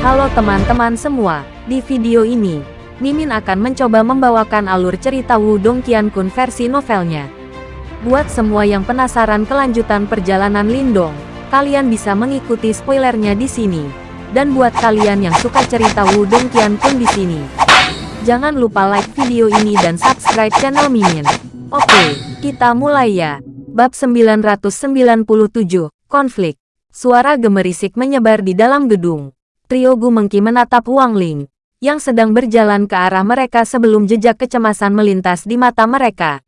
Halo teman-teman semua, di video ini, Mimin akan mencoba membawakan alur cerita Wudong Qiankun versi novelnya. Buat semua yang penasaran kelanjutan perjalanan Lindong, kalian bisa mengikuti spoilernya di sini. Dan buat kalian yang suka cerita Wudong Qiankun di sini, jangan lupa like video ini dan subscribe channel Mimin. Oke, kita mulai ya. Bab 997, Konflik. Suara gemerisik menyebar di dalam gedung. Trio Gu Mengki menatap Huang Ling, yang sedang berjalan ke arah mereka sebelum jejak kecemasan melintas di mata mereka.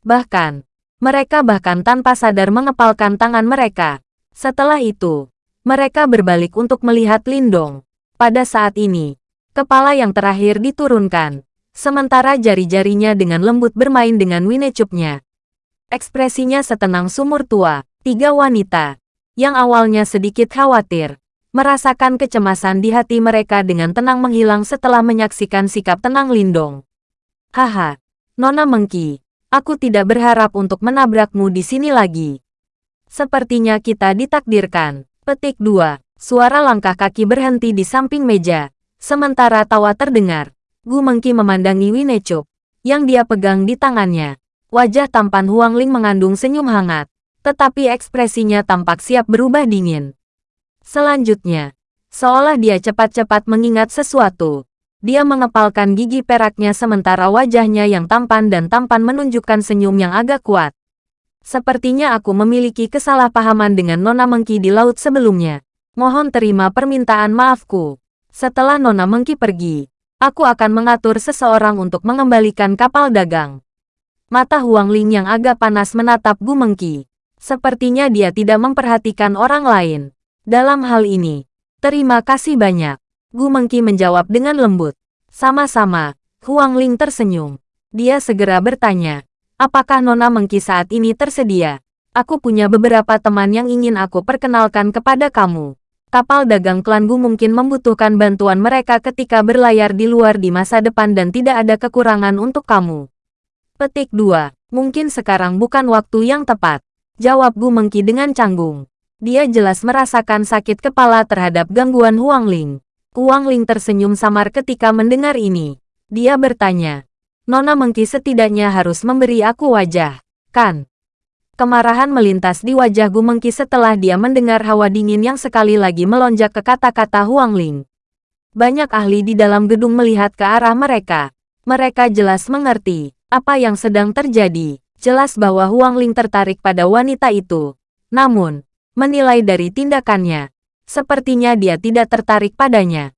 Bahkan, mereka bahkan tanpa sadar mengepalkan tangan mereka. Setelah itu, mereka berbalik untuk melihat Lindong. Pada saat ini, kepala yang terakhir diturunkan, sementara jari-jarinya dengan lembut bermain dengan winecupnya. Ekspresinya setenang sumur tua, tiga wanita, yang awalnya sedikit khawatir, merasakan kecemasan di hati mereka dengan tenang menghilang setelah menyaksikan sikap tenang Lindong. Haha, Nona Mengki, aku tidak berharap untuk menabrakmu di sini lagi. Sepertinya kita ditakdirkan. Petik 2. Suara langkah kaki berhenti di samping meja. Sementara tawa terdengar. Gu Mengki memandangi Winecup, yang dia pegang di tangannya. Wajah tampan Huang Ling mengandung senyum hangat, tetapi ekspresinya tampak siap berubah dingin. Selanjutnya, seolah dia cepat-cepat mengingat sesuatu, dia mengepalkan gigi peraknya sementara wajahnya yang tampan dan tampan menunjukkan senyum yang agak kuat. Sepertinya aku memiliki kesalahpahaman dengan Nona Mengki di laut sebelumnya. Mohon terima permintaan maafku. Setelah Nona Mengki pergi, aku akan mengatur seseorang untuk mengembalikan kapal dagang. Mata Huang Ling yang agak panas menatap Gu Mengki. Sepertinya dia tidak memperhatikan orang lain. Dalam hal ini, terima kasih banyak. Gu Mengki menjawab dengan lembut. Sama-sama, Huang Ling tersenyum. Dia segera bertanya, apakah Nona Mengki saat ini tersedia? Aku punya beberapa teman yang ingin aku perkenalkan kepada kamu. Kapal dagang klan Gu mungkin membutuhkan bantuan mereka ketika berlayar di luar di masa depan dan tidak ada kekurangan untuk kamu. Petik 2. Mungkin sekarang bukan waktu yang tepat. Jawab Gu Mengki dengan canggung. Dia jelas merasakan sakit kepala terhadap gangguan Huang Ling. Huang Ling tersenyum samar ketika mendengar ini. Dia bertanya, Nona Mengki setidaknya harus memberi aku wajah, kan? Kemarahan melintas di wajah Gu Mengki setelah dia mendengar hawa dingin yang sekali lagi melonjak ke kata-kata Huang Ling. Banyak ahli di dalam gedung melihat ke arah mereka. Mereka jelas mengerti apa yang sedang terjadi. Jelas bahwa Huang Ling tertarik pada wanita itu. Namun, menilai dari tindakannya. Sepertinya dia tidak tertarik padanya.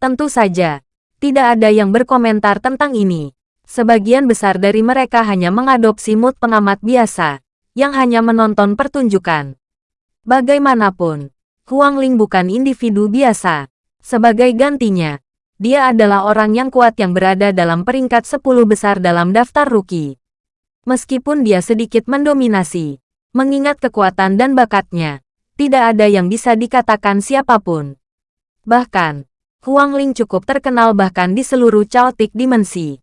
Tentu saja, tidak ada yang berkomentar tentang ini. Sebagian besar dari mereka hanya mengadopsi mood pengamat biasa, yang hanya menonton pertunjukan. Bagaimanapun, Huang Ling bukan individu biasa. Sebagai gantinya, dia adalah orang yang kuat yang berada dalam peringkat 10 besar dalam daftar rookie. Meskipun dia sedikit mendominasi, Mengingat kekuatan dan bakatnya, tidak ada yang bisa dikatakan siapa pun. Bahkan, Huang Ling cukup terkenal bahkan di seluruh caotik dimensi.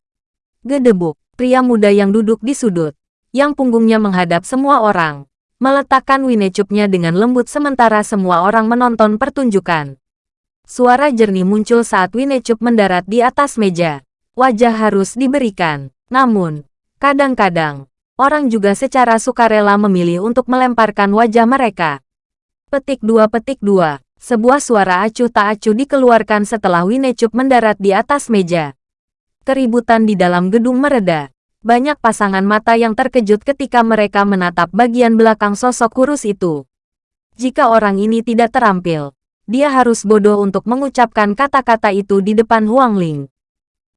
Gedebuk, pria muda yang duduk di sudut, yang punggungnya menghadap semua orang, meletakkan winecupnya dengan lembut sementara semua orang menonton pertunjukan. Suara jernih muncul saat Winecup mendarat di atas meja. Wajah harus diberikan. Namun, kadang-kadang, orang juga secara sukarela memilih untuk melemparkan wajah mereka. Petik 2 Petik 2 Sebuah suara acuh tak acuh dikeluarkan setelah Winecup mendarat di atas meja. Keributan di dalam gedung mereda. Banyak pasangan mata yang terkejut ketika mereka menatap bagian belakang sosok kurus itu. Jika orang ini tidak terampil, dia harus bodoh untuk mengucapkan kata-kata itu di depan Huang Ling.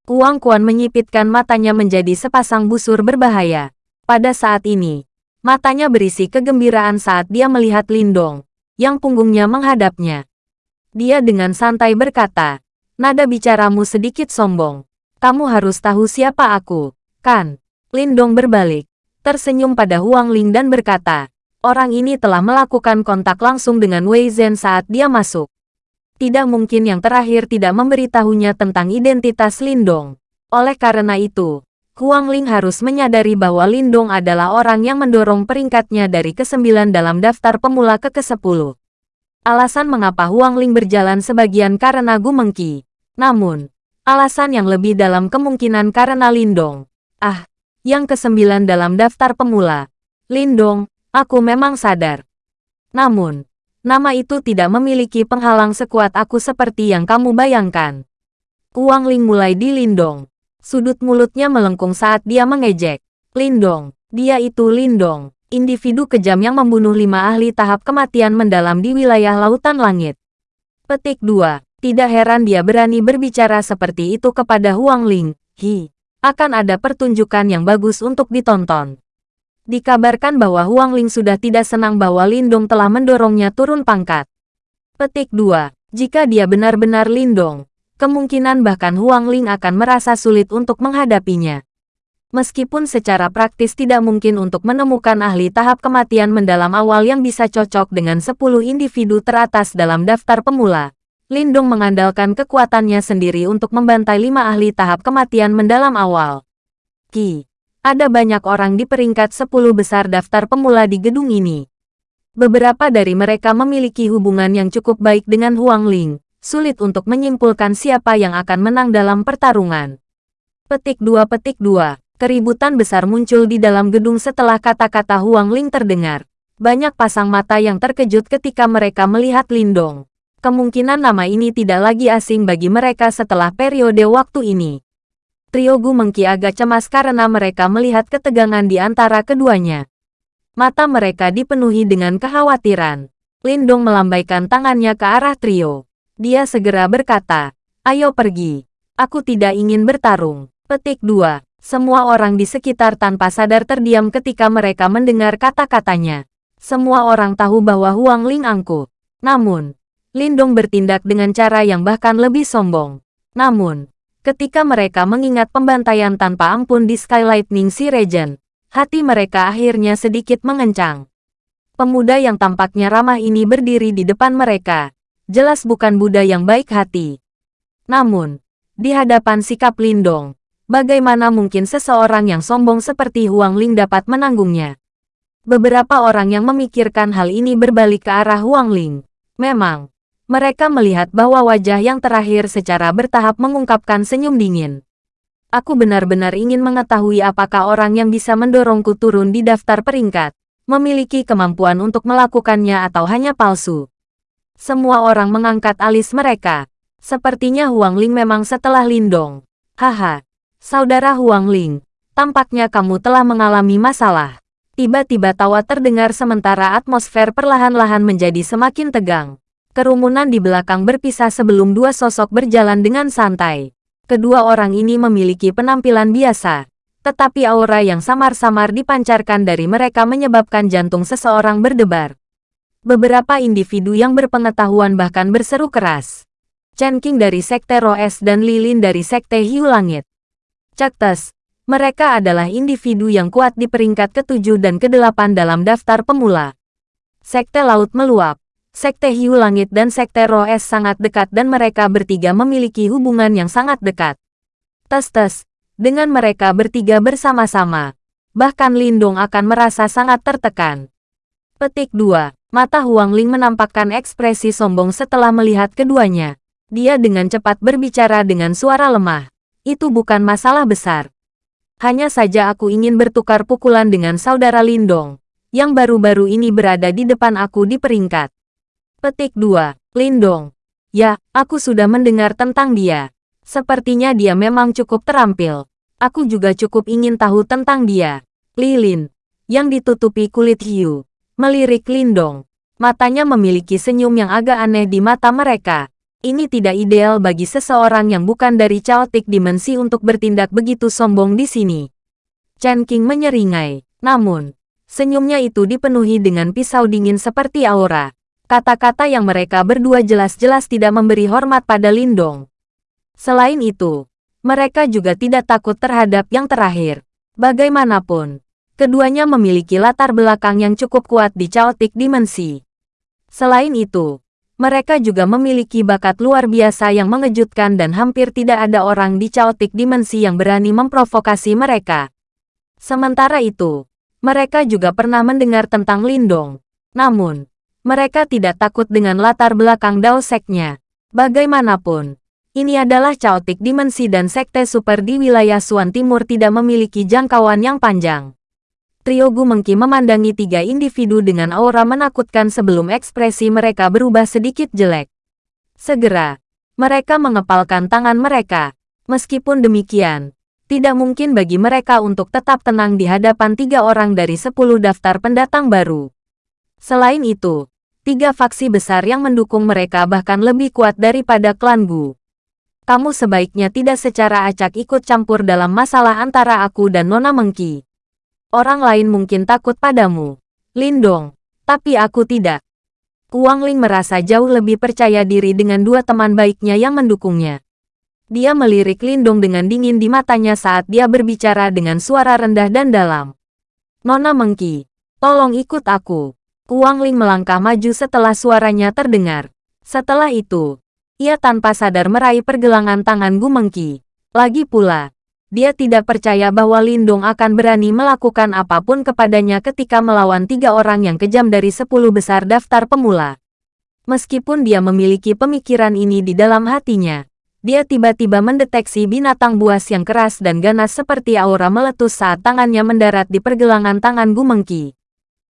Huang Kuan menyipitkan matanya menjadi sepasang busur berbahaya. Pada saat ini, matanya berisi kegembiraan saat dia melihat Lindong, yang punggungnya menghadapnya. Dia dengan santai berkata, nada bicaramu sedikit sombong. Kamu harus tahu siapa aku, kan? Lindong berbalik, tersenyum pada Huang Ling dan berkata, orang ini telah melakukan kontak langsung dengan Wei Zhen saat dia masuk. Tidak mungkin yang terakhir tidak memberitahunya tentang identitas Lindong. Oleh karena itu, Huang Ling harus menyadari bahwa Lindong adalah orang yang mendorong peringkatnya dari ke-9 dalam daftar pemula ke ke-10. Alasan mengapa Huang Ling berjalan sebagian karena Gu Mengki. Namun, alasan yang lebih dalam kemungkinan karena Lindong. Ah, yang kesembilan dalam daftar pemula. Lindong, aku memang sadar. Namun, nama itu tidak memiliki penghalang sekuat aku seperti yang kamu bayangkan. Huang Ling mulai dilindong. Sudut mulutnya melengkung saat dia mengejek. Lindong, dia itu Lindong individu kejam yang membunuh lima ahli tahap kematian mendalam di wilayah Lautan Langit. Petik 2. Tidak heran dia berani berbicara seperti itu kepada Huang Ling. Hi. Akan ada pertunjukan yang bagus untuk ditonton. Dikabarkan bahwa Huang Ling sudah tidak senang bahwa Lindong telah mendorongnya turun pangkat. Petik 2. Jika dia benar-benar Lindong, kemungkinan bahkan Huang Ling akan merasa sulit untuk menghadapinya. Meskipun secara praktis tidak mungkin untuk menemukan ahli tahap kematian mendalam awal yang bisa cocok dengan 10 individu teratas dalam daftar pemula, Lindong mengandalkan kekuatannya sendiri untuk membantai lima ahli tahap kematian mendalam awal. Ki, ada banyak orang di peringkat 10 besar daftar pemula di gedung ini. Beberapa dari mereka memiliki hubungan yang cukup baik dengan Huang Ling, sulit untuk menyimpulkan siapa yang akan menang dalam pertarungan. Petik 2 Petik 2 Keributan besar muncul di dalam gedung setelah kata-kata Huang Ling terdengar. Banyak pasang mata yang terkejut ketika mereka melihat Lindong. Kemungkinan nama ini tidak lagi asing bagi mereka setelah periode waktu ini. Trio Gu Mengki agak cemas karena mereka melihat ketegangan di antara keduanya. Mata mereka dipenuhi dengan kekhawatiran. Lindong melambaikan tangannya ke arah trio. Dia segera berkata, Ayo pergi. Aku tidak ingin bertarung. Petik 2. Semua orang di sekitar tanpa sadar terdiam ketika mereka mendengar kata-katanya. Semua orang tahu bahwa Huang Ling angkuh. Namun, Lindong bertindak dengan cara yang bahkan lebih sombong. Namun, ketika mereka mengingat pembantaian tanpa ampun di Sky Lightning Sea Region, hati mereka akhirnya sedikit mengencang. Pemuda yang tampaknya ramah ini berdiri di depan mereka. Jelas bukan Buddha yang baik hati. Namun, di hadapan sikap Lindong, Bagaimana mungkin seseorang yang sombong seperti Huang Ling dapat menanggungnya? Beberapa orang yang memikirkan hal ini berbalik ke arah Huang Ling. Memang, mereka melihat bahwa wajah yang terakhir secara bertahap mengungkapkan senyum dingin. Aku benar-benar ingin mengetahui apakah orang yang bisa mendorongku turun di daftar peringkat, memiliki kemampuan untuk melakukannya atau hanya palsu. Semua orang mengangkat alis mereka. Sepertinya Huang Ling memang setelah Lindong. Haha, Saudara Huang Ling, tampaknya kamu telah mengalami masalah. Tiba-tiba tawa terdengar sementara atmosfer perlahan-lahan menjadi semakin tegang. Kerumunan di belakang berpisah sebelum dua sosok berjalan dengan santai. Kedua orang ini memiliki penampilan biasa, tetapi aura yang samar-samar dipancarkan dari mereka menyebabkan jantung seseorang berdebar. Beberapa individu yang berpengetahuan bahkan berseru keras. Chen King dari Sekte Roes dan Lilin dari Sekte Hiu Langit. Caktas, mereka adalah individu yang kuat di peringkat ketujuh dan kedelapan dalam daftar pemula. Sekte Laut Meluap, Sekte Hiu Langit dan Sekte Roes sangat dekat dan mereka bertiga memiliki hubungan yang sangat dekat. Tes-tes, dengan mereka bertiga bersama-sama, bahkan Lindong akan merasa sangat tertekan. Petik 2. Mata Huang Ling menampakkan ekspresi sombong setelah melihat keduanya. Dia dengan cepat berbicara dengan suara lemah itu bukan masalah besar. Hanya saja aku ingin bertukar pukulan dengan saudara Lindong, yang baru-baru ini berada di depan aku di peringkat. Petik 2. Lindong. Ya, aku sudah mendengar tentang dia. Sepertinya dia memang cukup terampil. Aku juga cukup ingin tahu tentang dia. Lilin, yang ditutupi kulit hiu, melirik Lindong. Matanya memiliki senyum yang agak aneh di mata mereka. Ini tidak ideal bagi seseorang yang bukan dari Chaotic Dimensi untuk bertindak begitu sombong di sini. Chen King menyeringai. Namun, senyumnya itu dipenuhi dengan pisau dingin seperti aura. Kata-kata yang mereka berdua jelas-jelas tidak memberi hormat pada Lindong. Selain itu, mereka juga tidak takut terhadap yang terakhir. Bagaimanapun, keduanya memiliki latar belakang yang cukup kuat di Chaotic Dimensi. Selain itu, mereka juga memiliki bakat luar biasa yang mengejutkan dan hampir tidak ada orang di Chaotic Dimensi yang berani memprovokasi mereka. Sementara itu, mereka juga pernah mendengar tentang Lindong. Namun, Mereka tidak takut dengan latar belakang Dao Seknya. Bagaimanapun, ini adalah caotik dimensi dan sekte super di wilayah Suan Timur tidak memiliki jangkauan yang panjang. Trio Gumengki memandangi tiga individu dengan aura menakutkan sebelum ekspresi mereka berubah sedikit jelek. Segera, mereka mengepalkan tangan mereka. Meskipun demikian, tidak mungkin bagi mereka untuk tetap tenang di hadapan tiga orang dari sepuluh daftar pendatang baru. Selain itu, tiga faksi besar yang mendukung mereka bahkan lebih kuat daripada klan Gu. Kamu sebaiknya tidak secara acak ikut campur dalam masalah antara aku dan Nona Mengki. Orang lain mungkin takut padamu. Lindong. Tapi aku tidak. Kuang Ling merasa jauh lebih percaya diri dengan dua teman baiknya yang mendukungnya. Dia melirik Lindong dengan dingin di matanya saat dia berbicara dengan suara rendah dan dalam. Nona Mengki, tolong ikut aku. Kuang Ling melangkah maju setelah suaranya terdengar. Setelah itu, ia tanpa sadar meraih pergelangan tangan Gu Mengki. Lagi pula, dia tidak percaya bahwa Lindong akan berani melakukan apa pun kepadanya ketika melawan tiga orang yang kejam dari sepuluh besar daftar pemula. Meskipun dia memiliki pemikiran ini di dalam hatinya, dia tiba-tiba mendeteksi binatang buas yang keras dan ganas seperti aura meletus saat tangannya mendarat di pergelangan tangan Gumengki.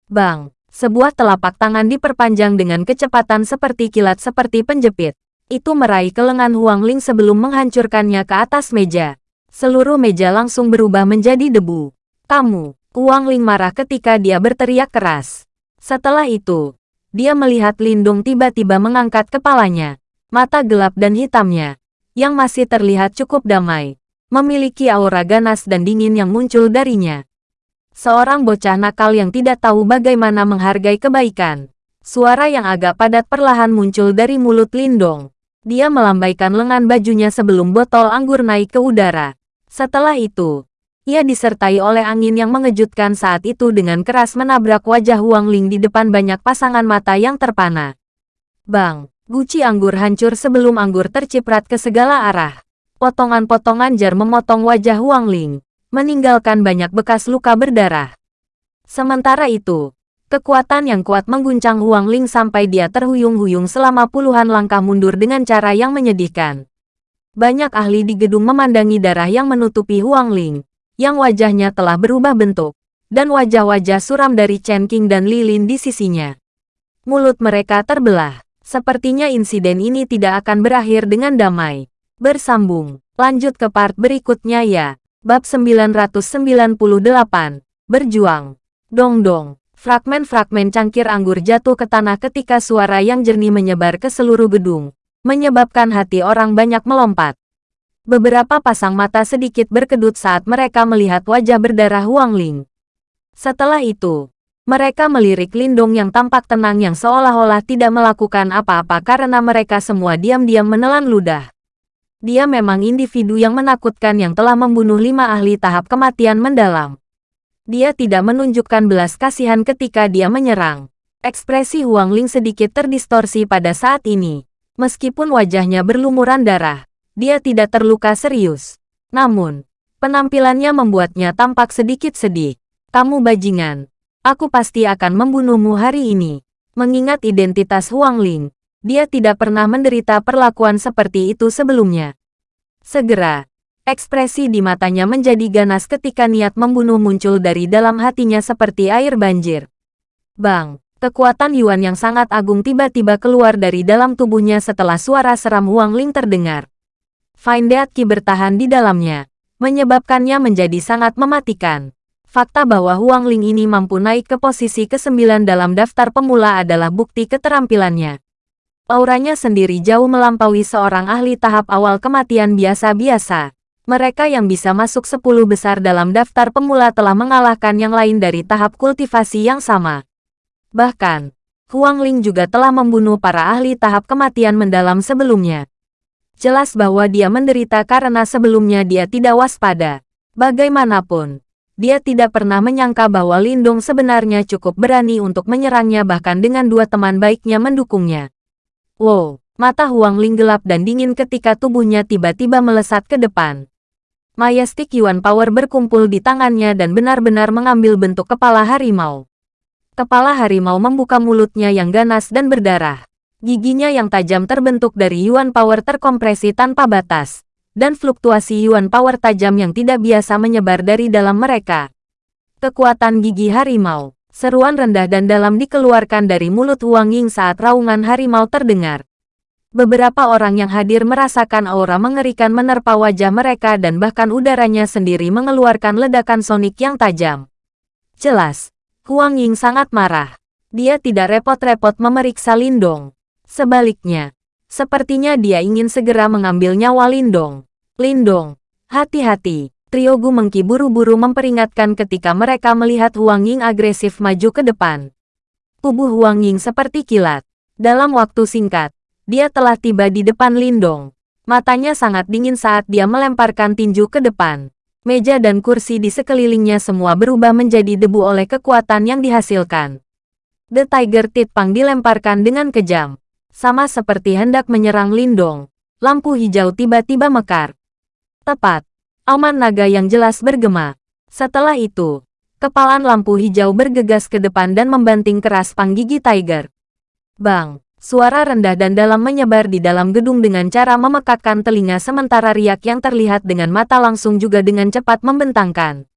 Bang! Sebuah telapak tangan diperpanjang dengan kecepatan seperti kilat seperti penjepit. Itu meraih ke lengan Huang Ling sebelum menghancurkannya ke atas meja. Seluruh meja langsung berubah menjadi debu. Kamu, Huang Ling marah ketika dia berteriak keras. Setelah itu, dia melihat Lindung tiba-tiba mengangkat kepalanya. Mata gelap dan hitamnya, yang masih terlihat cukup damai, memiliki aura ganas dan dingin yang muncul darinya. Seorang bocah nakal yang tidak tahu bagaimana menghargai kebaikan. Suara yang agak padat perlahan muncul dari mulut Lindong. Dia melambaikan lengan bajunya sebelum botol anggur naik ke udara. Setelah itu, ia disertai oleh angin yang mengejutkan saat itu dengan keras menabrak wajah Huang Ling di depan banyak pasangan mata yang terpana. Bang! Guci anggur hancur sebelum anggur terciprat ke segala arah. Potongan-potongan jar memotong wajah Huang Ling, meninggalkan banyak bekas luka berdarah. Sementara itu, kekuatan yang kuat mengguncang Huang Ling sampai dia terhuyung-huyung selama puluhan langkah mundur dengan cara yang menyedihkan. Banyak ahli di gedung memandangi darah yang menutupi Huang Ling, yang wajahnya telah berubah bentuk, dan wajah-wajah suram dari Chen King dan Lilin di sisinya. Mulut mereka terbelah. Sepertinya insiden ini tidak akan berakhir dengan damai. Bersambung. Lanjut ke part berikutnya ya. Bab 998. Berjuang. Dong-dong. Fragmen-fragmen cangkir anggur jatuh ke tanah ketika suara yang jernih menyebar ke seluruh gedung, menyebabkan hati orang banyak melompat. Beberapa pasang mata sedikit berkedut saat mereka melihat wajah berdarah Huang Ling. Setelah itu, mereka melirik Lindong yang tampak tenang yang seolah-olah tidak melakukan apa-apa karena mereka semua diam-diam menelan ludah. Dia memang individu yang menakutkan yang telah membunuh lima ahli tahap kematian mendalam. Dia tidak menunjukkan belas kasihan ketika dia menyerang. Ekspresi Huang Ling sedikit terdistorsi pada saat ini. Meskipun wajahnya berlumuran darah, dia tidak terluka serius. Namun, penampilannya membuatnya tampak sedikit sedih. Kamu bajingan, Aku pasti akan membunuhmu hari ini. Mengingat identitas Huang Ling, dia tidak pernah menderita perlakuan seperti itu sebelumnya. Segera, ekspresi di matanya menjadi ganas ketika niat membunuh muncul dari dalam hatinya seperti air banjir. Bang, kekuatan Yuan yang sangat agung tiba-tiba keluar dari dalam tubuhnya setelah suara seram Huang Ling terdengar. Fine Dead Qi bertahan di dalamnya, menyebabkannya menjadi sangat mematikan. Fakta bahwa Huang Ling ini mampu naik ke posisi ke-9 dalam daftar pemula adalah bukti keterampilannya. Auranya sendiri jauh melampaui seorang ahli tahap awal kematian biasa-biasa. Mereka yang bisa masuk 10 besar dalam daftar pemula telah mengalahkan yang lain dari tahap kultivasi yang sama. Bahkan, Huang Ling juga telah membunuh para ahli tahap kematian mendalam sebelumnya. Jelas bahwa dia menderita karena sebelumnya dia tidak waspada. Bagaimanapun, dia tidak pernah menyangka bahwa Lindung sebenarnya cukup berani untuk menyerangnya bahkan dengan dua teman baiknya mendukungnya. Wow, mata Huang Ling gelap dan dingin ketika tubuhnya tiba-tiba melesat ke depan. Majestic Yuan Power berkumpul di tangannya dan benar-benar mengambil bentuk kepala harimau. Kepala harimau membuka mulutnya yang ganas dan berdarah. Giginya yang tajam terbentuk dari Yuan Power terkompresi tanpa batas. Dan fluktuasi Yuan Power tajam yang tidak biasa menyebar dari dalam mereka. Kekuatan gigi harimau. Seruan rendah dan dalam dikeluarkan dari mulut Huang Ying saat raungan harimau terdengar. Beberapa orang yang hadir merasakan aura mengerikan menerpa wajah mereka dan bahkan udaranya sendiri mengeluarkan ledakan sonik yang tajam. Jelas, Huang Ying sangat marah. Dia tidak repot-repot memeriksa Lindong. Sebaliknya, sepertinya dia ingin segera mengambil nyawa Lindong. Lindong, hati-hati. Trio Gu Mengki buru-buru memperingatkan ketika mereka melihat Huang Ying agresif maju ke depan. Tubuh Huang Ying seperti kilat. Dalam waktu singkat, dia telah tiba di depan Lindong. Matanya sangat dingin saat dia melemparkan tinju ke depan. Meja dan kursi di sekelilingnya semua berubah menjadi debu oleh kekuatan yang dihasilkan. The Tiger Pang dilemparkan dengan kejam. Sama seperti hendak menyerang Lindong. Lampu hijau tiba-tiba mekar. Tepat. Aman naga yang jelas bergema. Setelah itu, kepalan lampu hijau bergegas ke depan dan membanting keras pang gigi Tiger. Bang! Suara rendah dan dalam menyebar di dalam gedung dengan cara memekakkan telinga sementara riak yang terlihat dengan mata langsung juga dengan cepat membentangkan.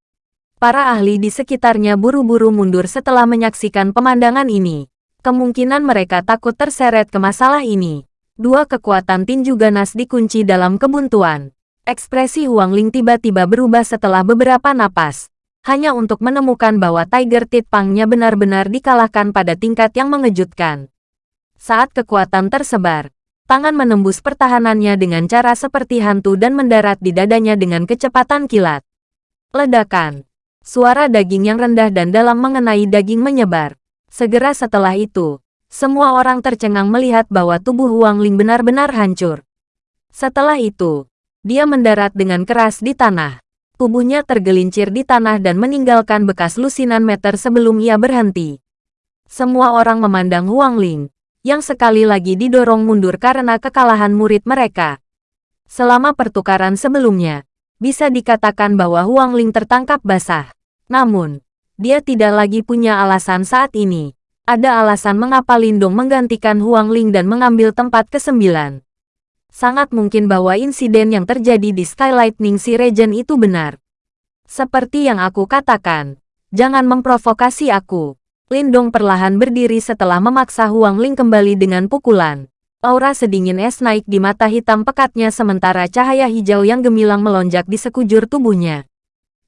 Para ahli di sekitarnya buru-buru mundur setelah menyaksikan pemandangan ini. Kemungkinan mereka takut terseret ke masalah ini. Dua kekuatan tinju ganas dikunci dalam kebuntuan. Ekspresi Huang Ling tiba-tiba berubah setelah beberapa napas. Hanya untuk menemukan bahwa Tiger Tit Pangnya benar-benar dikalahkan pada tingkat yang mengejutkan. Saat kekuatan tersebar, tangan menembus pertahanannya dengan cara seperti hantu dan mendarat di dadanya dengan kecepatan kilat. Ledakan. Suara daging yang rendah dan dalam mengenai daging menyebar. Segera setelah itu, semua orang tercengang melihat bahwa tubuh Huang Ling benar-benar hancur. Setelah itu, dia mendarat dengan keras di tanah. Tubuhnya tergelincir di tanah dan meninggalkan bekas lusinan meter sebelum ia berhenti. Semua orang memandang Huang Ling, yang sekali lagi didorong mundur karena kekalahan murid mereka. Selama pertukaran sebelumnya, bisa dikatakan bahwa Huang Ling tertangkap basah. Namun, dia tidak lagi punya alasan saat ini. Ada alasan mengapa Lindong menggantikan Huang Ling dan mengambil tempat kesembilan. Sangat mungkin bahwa insiden yang terjadi di Skylightning Sea Region itu benar. Seperti yang aku katakan, jangan memprovokasi aku. Lindong perlahan berdiri setelah memaksa Huang Ling kembali dengan pukulan. Aura sedingin es naik di mata hitam pekatnya sementara cahaya hijau yang gemilang melonjak di sekujur tubuhnya.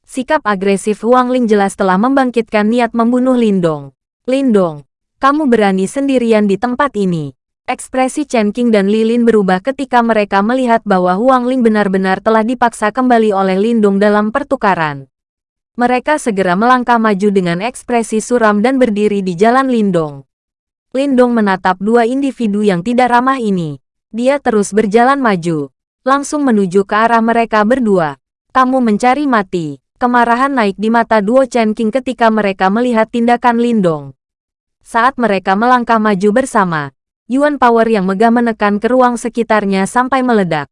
Sikap agresif Huang Ling jelas telah membangkitkan niat membunuh Lindong. Lindong, kamu berani sendirian di tempat ini. Ekspresi Chen King dan Lilin berubah ketika mereka melihat bahwa Huang Ling benar-benar telah dipaksa kembali oleh Lindong dalam pertukaran. Mereka segera melangkah maju dengan ekspresi suram dan berdiri di jalan Lindong. Lindong menatap dua individu yang tidak ramah ini. Dia terus berjalan maju, langsung menuju ke arah mereka berdua. Kamu mencari mati. Kemarahan naik di mata duo Chen King ketika mereka melihat tindakan Lindong. Saat mereka melangkah maju bersama, Yuan Power yang megah menekan ke ruang sekitarnya sampai meledak.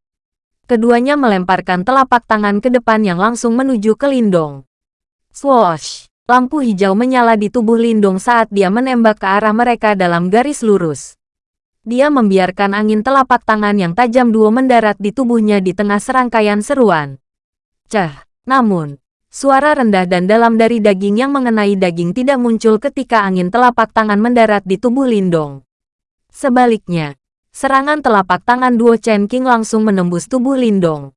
Keduanya melemparkan telapak tangan ke depan yang langsung menuju ke Lindong. Swoosh! Lampu hijau menyala di tubuh Lindung saat dia menembak ke arah mereka dalam garis lurus. Dia membiarkan angin telapak tangan yang tajam duo mendarat di tubuhnya di tengah serangkaian seruan. Cah! Namun, suara rendah dan dalam dari daging yang mengenai daging tidak muncul ketika angin telapak tangan mendarat di tubuh Lindong. Sebaliknya, serangan telapak tangan duo Chen King langsung menembus tubuh Lindong.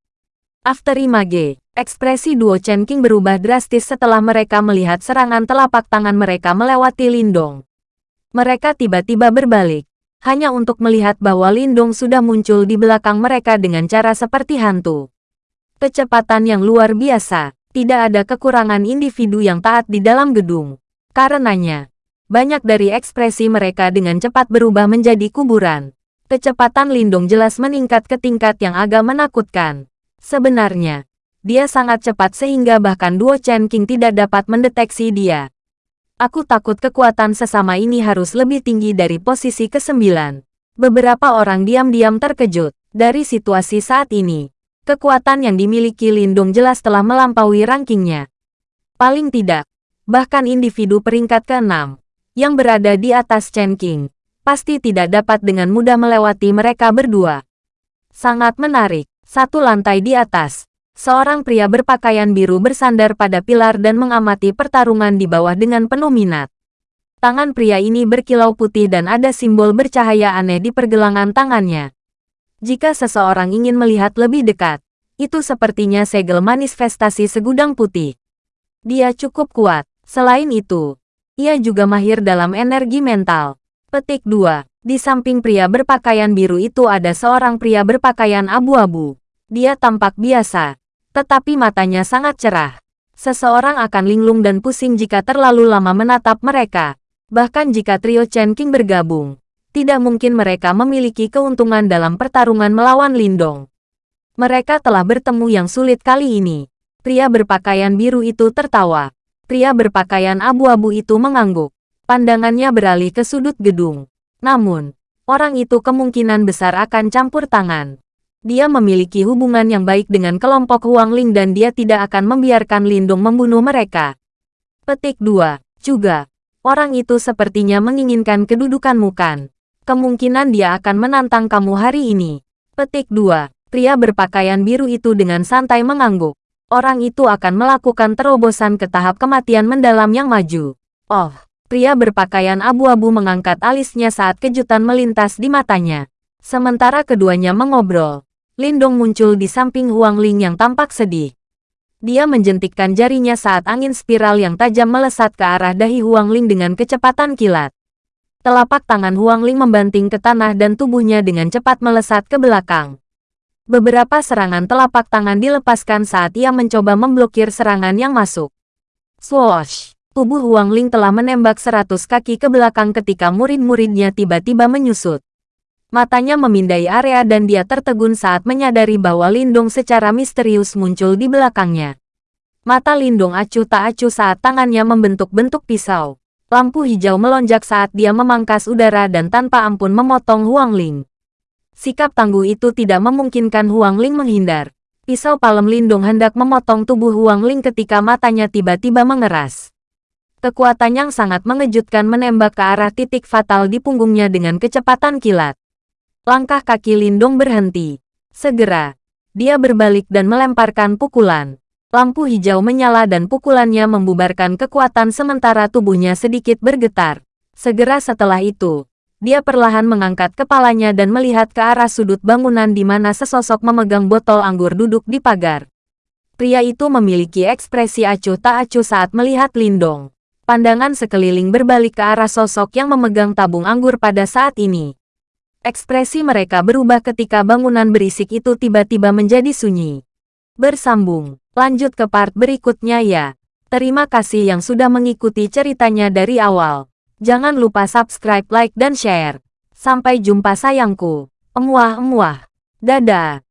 After Image, Ekspresi duo Chen King berubah drastis setelah mereka melihat serangan telapak tangan mereka melewati Lindong. Mereka tiba-tiba berbalik, hanya untuk melihat bahwa Lindong sudah muncul di belakang mereka dengan cara seperti hantu. Kecepatan yang luar biasa, tidak ada kekurangan individu yang taat di dalam gedung. Karenanya, banyak dari ekspresi mereka dengan cepat berubah menjadi kuburan. Kecepatan Lindong jelas meningkat ke tingkat yang agak menakutkan. Sebenarnya, dia sangat cepat sehingga bahkan duo Chen King tidak dapat mendeteksi dia. Aku takut kekuatan sesama ini harus lebih tinggi dari posisi ke-9. Beberapa orang diam-diam terkejut dari situasi saat ini. Kekuatan yang dimiliki Lindung jelas telah melampaui rankingnya. Paling tidak, bahkan individu peringkat ke-6. yang berada di atas Chen King, pasti tidak dapat dengan mudah melewati mereka berdua. Sangat menarik, satu lantai di atas, seorang pria berpakaian biru bersandar pada pilar dan mengamati pertarungan di bawah dengan penuh minat. Tangan pria ini berkilau putih dan ada simbol bercahaya aneh di pergelangan tangannya. Jika seseorang ingin melihat lebih dekat, itu sepertinya segel manifestasi segudang putih. Dia cukup kuat. Selain itu, ia juga mahir dalam energi mental. Petik 2. Di samping pria berpakaian biru itu ada seorang pria berpakaian abu-abu. Dia tampak biasa, tetapi matanya sangat cerah. Seseorang akan linglung dan pusing jika terlalu lama menatap mereka. Bahkan jika trio Chen King bergabung, tidak mungkin mereka memiliki keuntungan dalam pertarungan melawan Lindong. Mereka telah bertemu yang sulit kali ini. Pria berpakaian biru itu tertawa. Pria berpakaian abu-abu itu mengangguk. Pandangannya beralih ke sudut gedung. Namun, orang itu kemungkinan besar akan campur tangan. Dia memiliki hubungan yang baik dengan kelompok Huang Ling dan dia tidak akan membiarkan Lindong membunuh mereka. Petik 2. Juga, Orang itu sepertinya menginginkan kedudukanmu kan. Kemungkinan dia akan menantang kamu hari ini. Petik 2. Pria berpakaian biru itu dengan santai mengangguk. Orang itu akan melakukan terobosan ke tahap kematian mendalam yang maju. Oh, pria berpakaian abu-abu mengangkat alisnya saat kejutan melintas di matanya. Sementara keduanya mengobrol, Lindong muncul di samping Huang Ling yang tampak sedih. Dia menjentikkan jarinya saat angin spiral yang tajam melesat ke arah dahi Huang Ling dengan kecepatan kilat. Telapak tangan Huang Ling membanting ke tanah dan tubuhnya dengan cepat melesat ke belakang. Beberapa serangan telapak tangan dilepaskan saat ia mencoba memblokir serangan yang masuk. Swoosh! Tubuh Huang Ling telah menembak seratus kaki ke belakang ketika murid-muridnya tiba-tiba menyusut. Matanya memindai area dan dia tertegun saat menyadari bahwa Lindung secara misterius muncul di belakangnya. Mata Lindung acuh tak acuh saat tangannya membentuk bentuk pisau. Lampu hijau melonjak saat dia memangkas udara dan tanpa ampun memotong Huang Ling. Sikap tangguh itu tidak memungkinkan Huang Ling menghindar. Pisau palem Lindung hendak memotong tubuh Huang Ling ketika matanya tiba-tiba mengeras. Kekuatan yang sangat mengejutkan menembak ke arah titik fatal di punggungnya dengan kecepatan kilat. Langkah kaki Lindung berhenti. Segera, dia berbalik dan melemparkan pukulan. Lampu hijau menyala dan pukulannya membubarkan kekuatan sementara tubuhnya sedikit bergetar. Segera setelah itu, dia perlahan mengangkat kepalanya dan melihat ke arah sudut bangunan di mana sesosok memegang botol anggur duduk di pagar. Pria itu memiliki ekspresi acuh tak acuh saat melihat Lindong. Pandangan sekeliling berbalik ke arah sosok yang memegang tabung anggur pada saat ini. Ekspresi mereka berubah ketika bangunan berisik itu tiba-tiba menjadi sunyi. Bersambung, lanjut ke part berikutnya ya. Terima kasih yang sudah mengikuti ceritanya dari awal. Jangan lupa subscribe, like, dan share. Sampai jumpa sayangku. Emuah-emuah. Dadah.